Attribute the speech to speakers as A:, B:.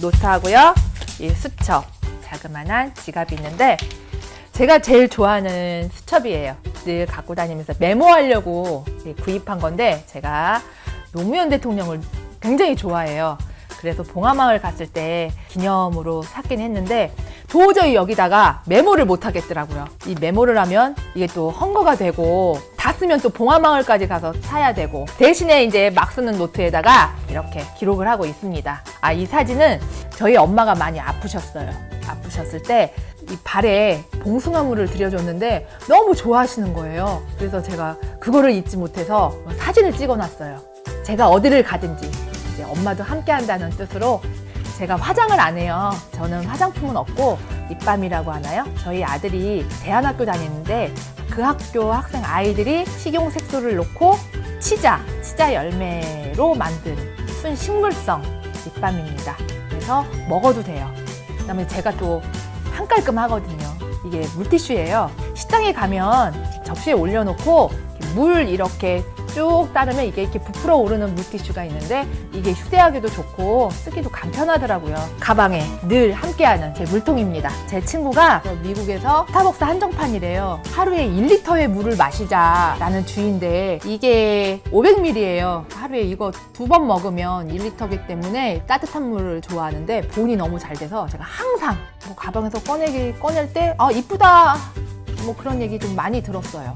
A: 노트하고요. 이 수첩, 자그만한 지갑이 있는데 제가 제일 좋아하는 수첩이에요. 늘 갖고 다니면서 메모하려고 구입한 건데 제가 노무현 대통령을 굉장히 좋아해요. 그래서 봉화마을 갔을 때 기념으로 샀긴 했는데 도저히 여기다가 메모를 못 하겠더라고요. 이 메모를 하면 이게 또 헝거가 되고 다 쓰면 또 봉화마을까지 가서 사야 되고 대신에 이제 막 쓰는 노트에다가 이렇게 기록을 하고 있습니다. 아, 이 사진은 저희 엄마가 많이 아프셨어요. 아프셨을 때 이 발에 봉숭아물을 들여줬는데 너무 좋아하시는 거예요. 그래서 제가 그거를 잊지 못해서 사진을 찍어놨어요. 제가 어디를 가든지 이제 엄마도 함께 한다는 뜻으로 제가 화장을 안 해요. 저는 화장품은 없고 립밤이라고 하나요? 저희 아들이 대안학교 다니는데 그 학교 학생 아이들이 식용 색소를 넣고 치자, 치자 열매로 만든 순 식물성 립밤입니다. 그래서 먹어도 돼요. 그 다음에 제가 또 한깔끔 하거든요. 이게 물티슈예요. 식당에 가면 접시에 올려놓고 물 이렇게 쭉 따르면 이게 이렇게 부풀어 오르는 물티슈가 있는데 이게 휴대하기도 좋고 쓰기도 간편하더라고요. 가방에 늘 함께하는 제 물통입니다. 제 친구가 미국에서 스타벅스 한정판이래요. 하루에 1리터의 물을 마시자 라는 주인데 이게 500ml예요. 하루에 이거 두 번 먹으면 1리터기 때문에 따뜻한 물을 좋아하는데 보온이 너무 잘 돼서 제가 항상 뭐 가방에서 꺼내기 꺼낼 때 아 이쁘다 뭐 그런 얘기 좀 많이 들었어요.